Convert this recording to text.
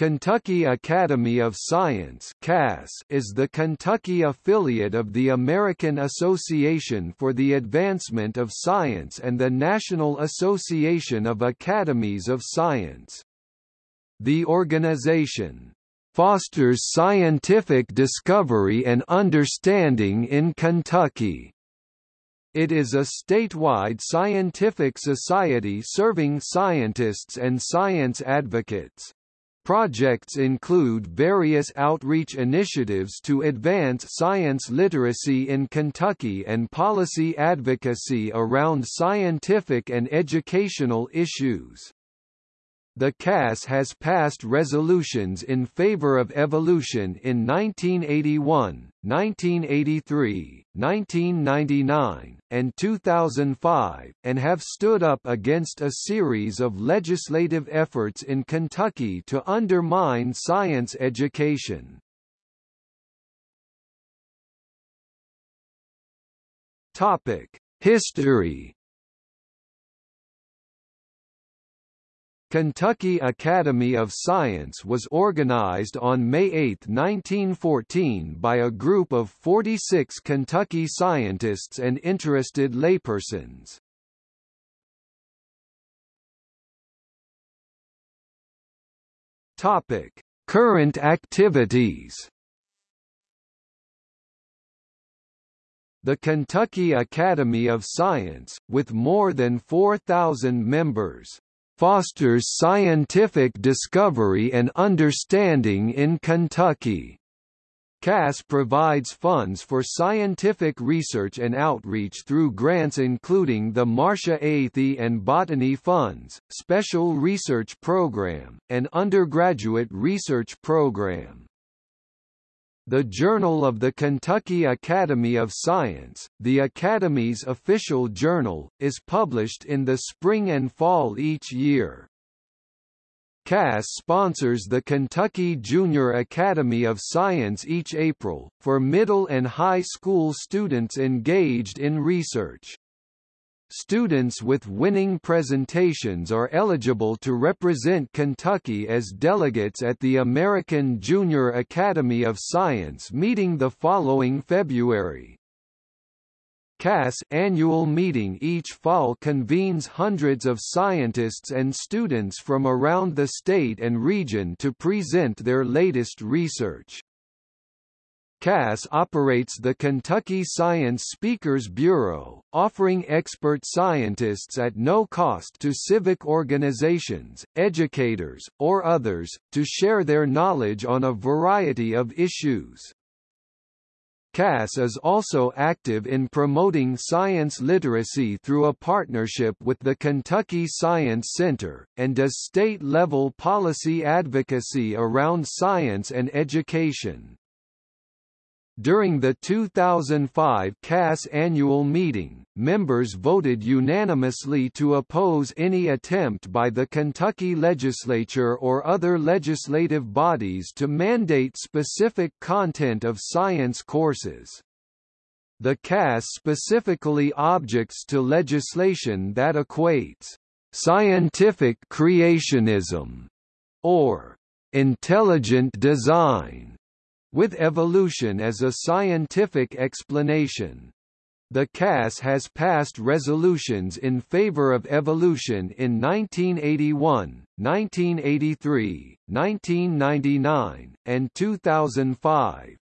Kentucky Academy of Science is the Kentucky affiliate of the American Association for the Advancement of Science and the National Association of Academies of Science. The organization fosters scientific discovery and understanding in Kentucky. It is a statewide scientific society serving scientists and science advocates. Projects include various outreach initiatives to advance science literacy in Kentucky and policy advocacy around scientific and educational issues. The CAS has passed resolutions in favor of evolution in 1981, 1983, 1999, and 2005, and have stood up against a series of legislative efforts in Kentucky to undermine science education. History Kentucky Academy of Science was organized on May 8, 1914 by a group of 46 Kentucky scientists and interested laypersons. Topic: Current activities. The Kentucky Academy of Science, with more than 4,000 members, fosters scientific discovery and understanding in Kentucky. CAS provides funds for scientific research and outreach through grants including the Marcia Athey and Botany Funds, Special Research Program, and Undergraduate Research Program. The Journal of the Kentucky Academy of Science, the Academy's official journal, is published in the spring and fall each year. CAS sponsors the Kentucky Junior Academy of Science each April, for middle and high school students engaged in research. Students with winning presentations are eligible to represent Kentucky as delegates at the American Junior Academy of Science meeting the following February. CAS annual meeting each fall convenes hundreds of scientists and students from around the state and region to present their latest research. CAS operates the Kentucky Science Speakers Bureau, offering expert scientists at no cost to civic organizations, educators, or others, to share their knowledge on a variety of issues. CAS is also active in promoting science literacy through a partnership with the Kentucky Science Center, and does state-level policy advocacy around science and education. During the 2005 CAS annual meeting, members voted unanimously to oppose any attempt by the Kentucky legislature or other legislative bodies to mandate specific content of science courses. The CAS specifically objects to legislation that equates scientific creationism or intelligent design with evolution as a scientific explanation. The CAS has passed resolutions in favor of evolution in 1981, 1983, 1999, and 2005.